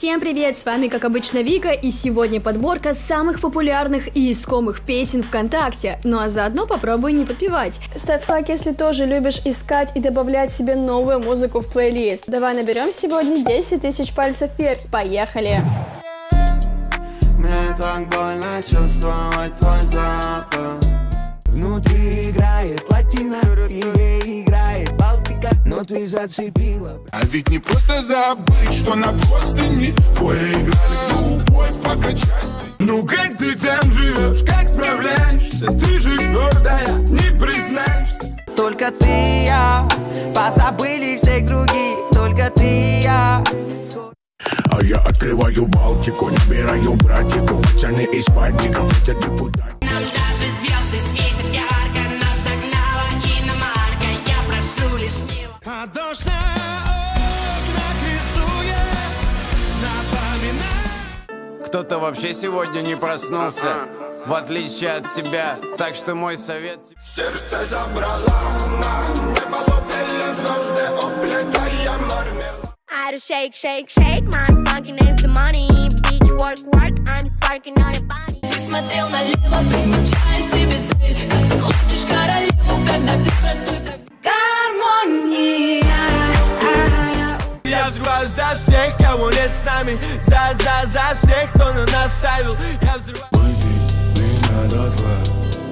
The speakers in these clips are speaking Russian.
Всем привет, с вами как обычно Вика, и сегодня подборка самых популярных и искомых песен ВКонтакте. Ну а заодно попробуй не подпевать. Ставь лайк, если тоже любишь искать и добавлять себе новую музыку в плейлист. Давай наберем сегодня 10 тысяч пальцев вверх. Поехали! Мне так больно чувствовать твой запах Внутри играет латина, тебе но ты зацепила А ведь не просто забыть, что на простыне Твоя играли. Любовь, покачай Ну как ты там живешь, как справляешься? Ты же твердая, не признаешься. Только ты и я, позабыли всех других. Только ты и я. А я открываю Балтику, набираю братику Пацаны из пальчиков, хотят депутат Кто-то вообще сегодня не проснулся, в отличие от тебя. Так что мой совет... Сердце забрала на небо лопели звезды Оплетая мармелад I do shake, shake, shake My funky name's the money. Beach work, work I'm sparking on your body. Ты смотрел налево, примечая себе цель. Как ты хочешь королеву, когда ты простой как гармония взрываю за всех, кого нет с нами. За, за, за всех, кто на нас ставил. Я взрываю Выпей меня дотла,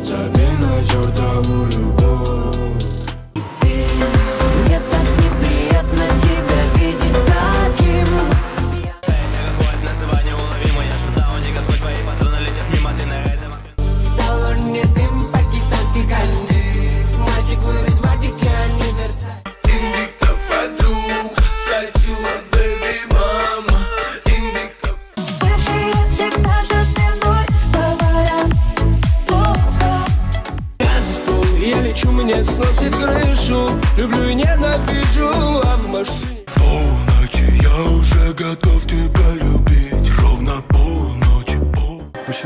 забей на чертову любовь. Мне так неприятно тебя видеть таким. Салоне дым пакистанский ганджи. Мальчик вырос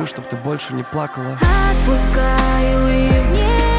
пол Пущу, чтоб ты больше не плакала. Отпускаю и в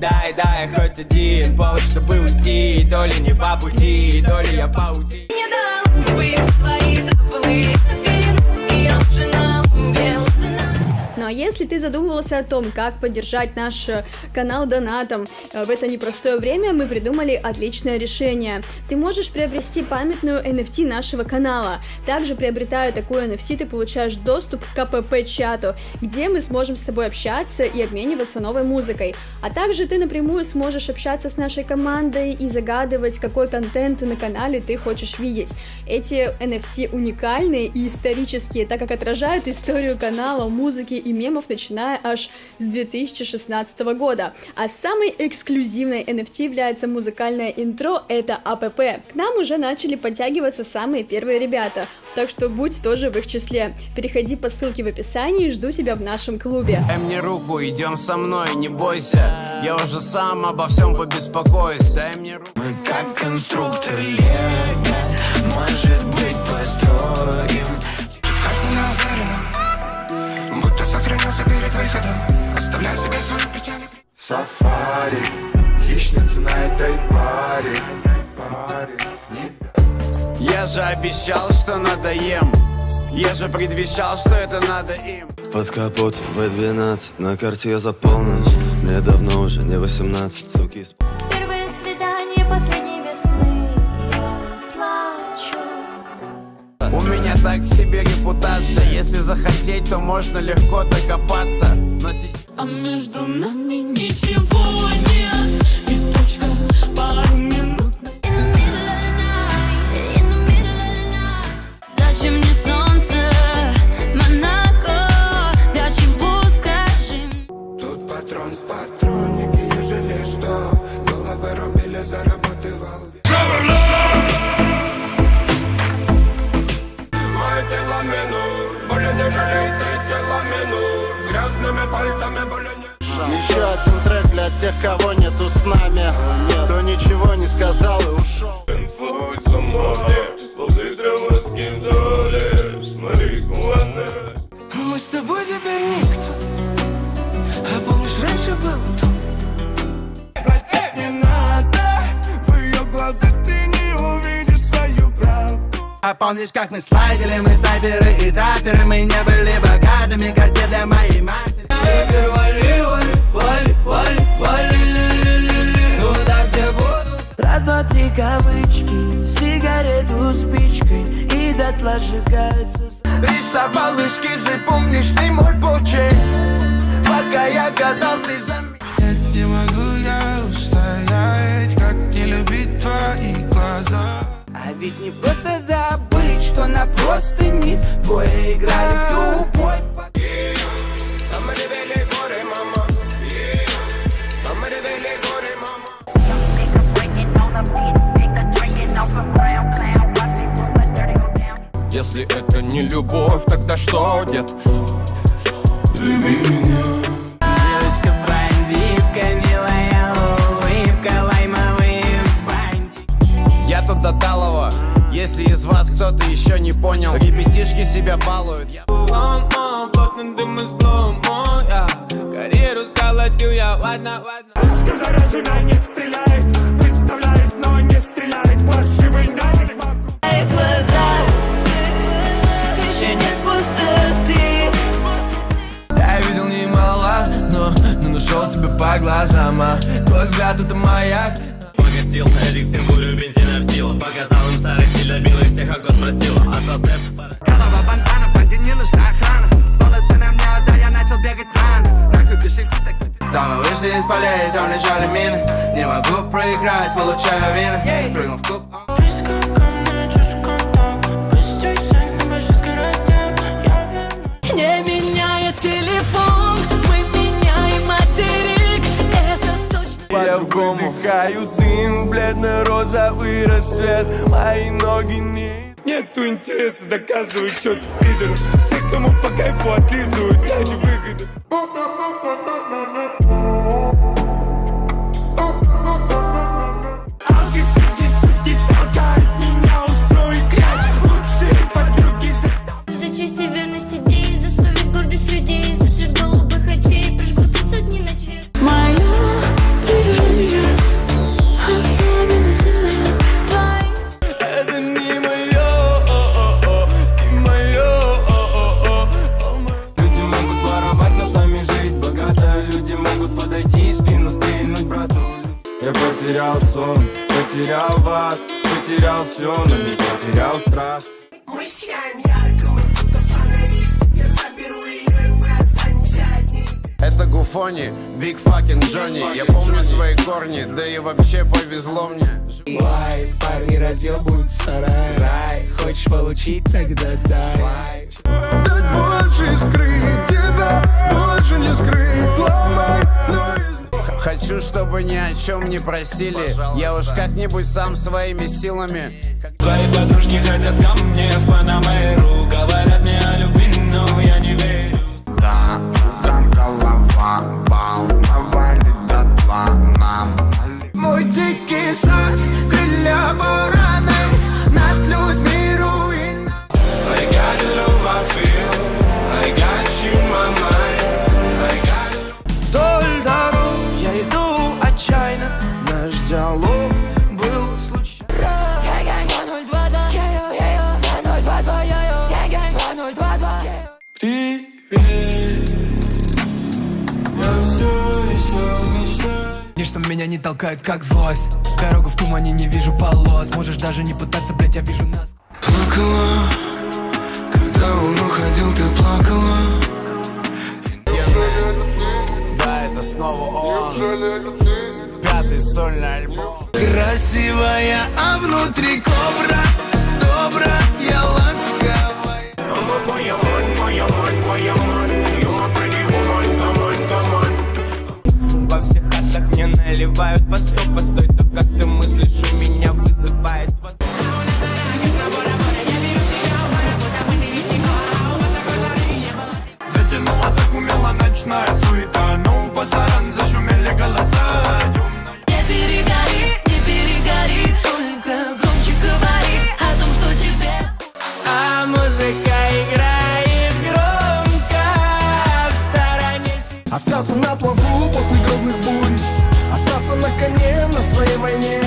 Дай, дай хоть один повод, чтобы уйти. То ли не по пути, то ли я паути Не дам выйти свои тропы если ты задумывался о том, как поддержать наш э, канал донатом э, в это непростое время, мы придумали отличное решение. Ты можешь приобрести памятную NFT нашего канала. Также приобретая такую NFT, ты получаешь доступ к КПП-чату, где мы сможем с тобой общаться и обмениваться новой музыкой. А также ты напрямую сможешь общаться с нашей командой и загадывать, какой контент на канале ты хочешь видеть. Эти NFT уникальные и исторические, так как отражают историю канала, музыки и мемов, начиная аж с 2016 года. А самой эксклюзивной NFT является музыкальное интро, это АПП. К нам уже начали подтягиваться самые первые ребята, так что будь тоже в их числе. Переходи по ссылке в описании и жду тебя в нашем клубе. Дай мне руку, идем со мной, не бойся. Я уже сам обо всем побеспокоюсь. Дай мне руку. Мы как конструктор лего Может быть построим сохранился перед выходом Оставляй себе свою печаль Сафари Хищница на этой паре Я же обещал, что надоем. Я же предвещал, что это надо им. Под капот В12 На карте я за полночь Мне давно уже не 18 Суки так себе репутация. Если захотеть, то можно легко докопаться. Но сейчас... А между нами ничего нет Еще один трек для тех, кого нету с нами. Кто ничего не сказал и ушел Инфу сломали Пол-литра водки вдали С марихуаной Мы с тобой теперь никто. А помнишь, раньше был тут Не надо В ее глазах ты не увидишь свою правду. А помнишь, как мы слайдили, мы снайперы и таперы Мы не были богатыми, как те для моей матери Три кавычки Сигарету спичкой И дотла сжигается Рисовал эскизы, помнишь ты мой почерк? Пока я гадал, ты заметил Не могу я устоять Как не любить твои глаза. А ведь не просто забыть, что на простыни Двое играли любовь Если это не любовь, тогда что, дед? Девочка бандитка, милая улыбка Лаймовый бандит Я тут до Если из вас кто-то еще не понял Ребятишки себя балуют. Я- Ломо, плотно дым и сломо, я Карьеру сколотил я, ладно, ладно Заряжена не стреляет взгляд это маяк. Погостил на курю бензина в силу Показал им старый стиль, добил их всех, а кто спросил Остался Голова бандана, банде не нужна охрана. Волосы на мне, да я начал бегать рано. Нахуй кошельки так Там мы вышли из полей, там лежали мины. Не могу проиграть, получаю вины. Прыгнул в клуб По-другому Дыхаю дым, бледно-розовый рассвет. Мои ноги не Нету интереса доказывать, что ты пидор. Все, кому по кайфу отлизывают, я не выгода потерял сон, потерял вас Потерял все, но не потерял страх. Мы сияем ярко, мы будто фонари. Я заберу ее, и мы останемся одни. Это Гуфони, Биг Факин Джонни Я помню свои корни, да и вообще повезло мне. Лай, парни разъебывают сарай. Рай, хочешь получить, тогда дай. Дать больше скрыть тебя Больше не скрыть, ломай Но Хочу, чтобы ни о чем не просили. Я уж как-нибудь сам своими силами. Твои подружки хотят ко мне в Панамеру Говорят мне о любви, но я не верю Ничто меня не толкает, как злость. Дорогу в тумане не вижу полос. Можешь даже не пытаться, блять, я вижу нас. Плакала, когда он уходил, ты плакала? Да, это снова он. Пятый сольный альбом. Красивая, а внутри кобра ночная суета Но у пасаран зашумели голоса. Не перегори, не перегори Только громче говори о том, что тебе А музыка играет громко В стороне Остаться на плаву после грозных бурь. Остаться на коне на своей войне.